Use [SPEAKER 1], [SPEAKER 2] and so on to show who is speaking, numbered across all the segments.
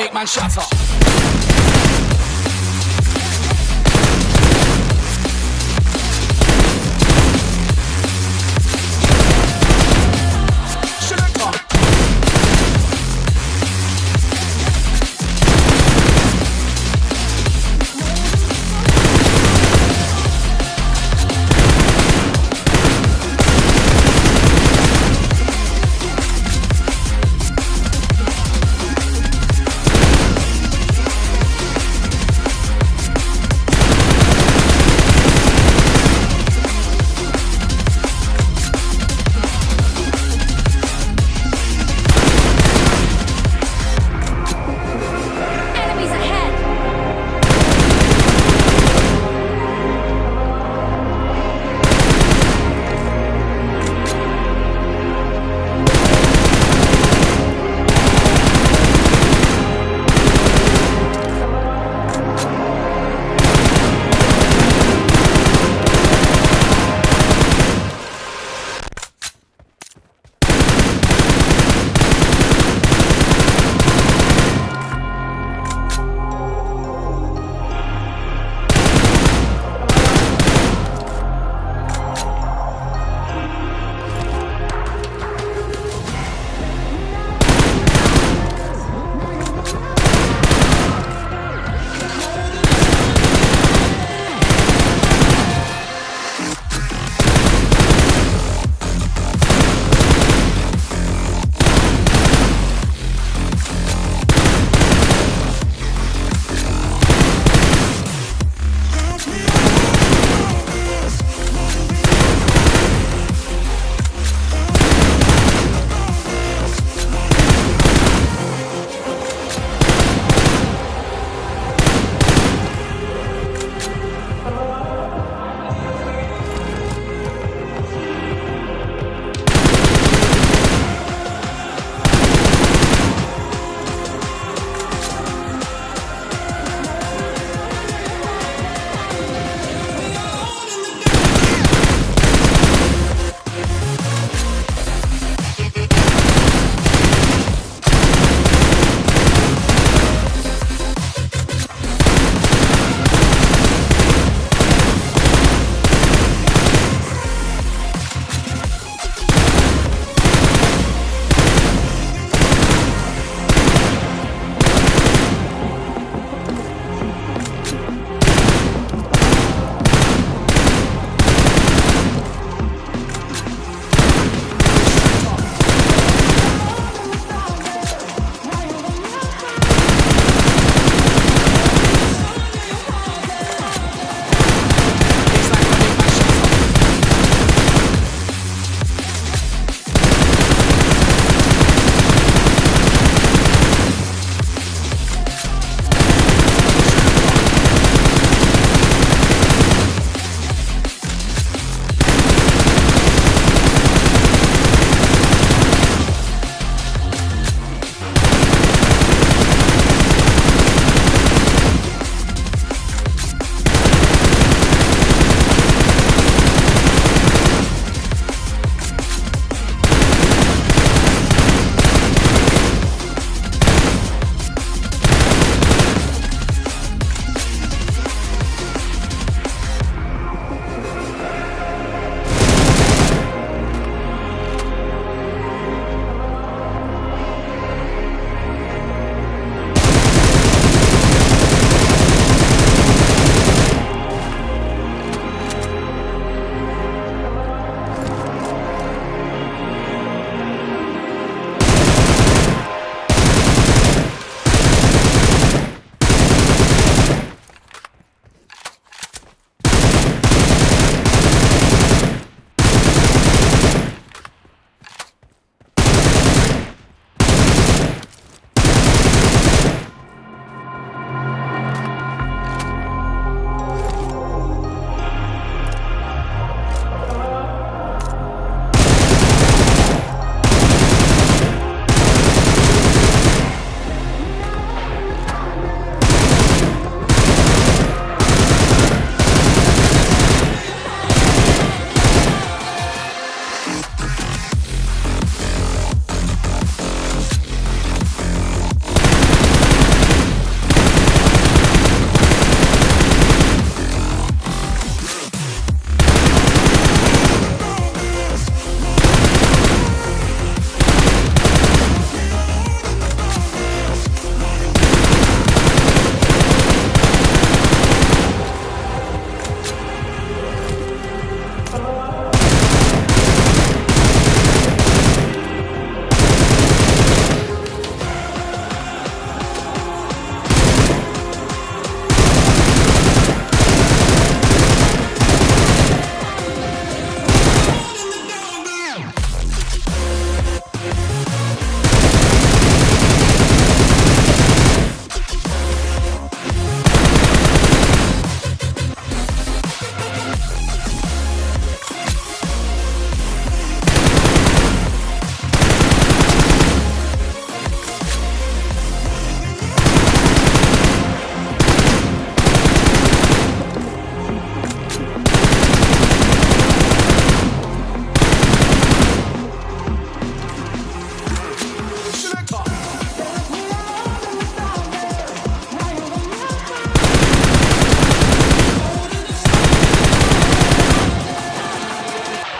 [SPEAKER 1] make man shatter.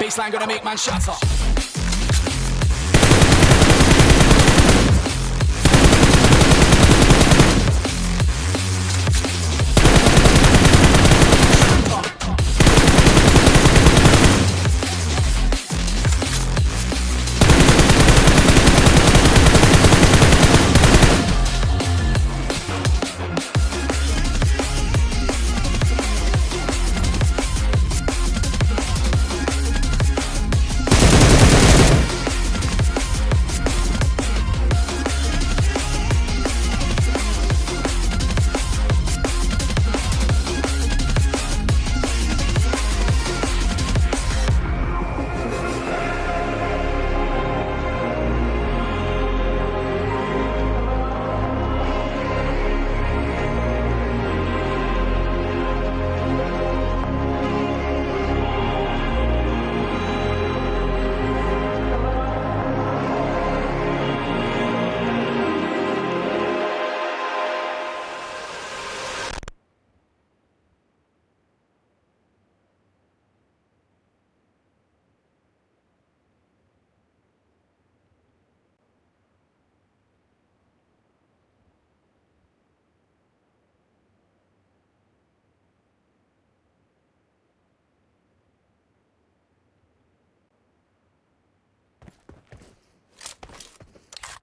[SPEAKER 1] Baseline gonna make man shatter.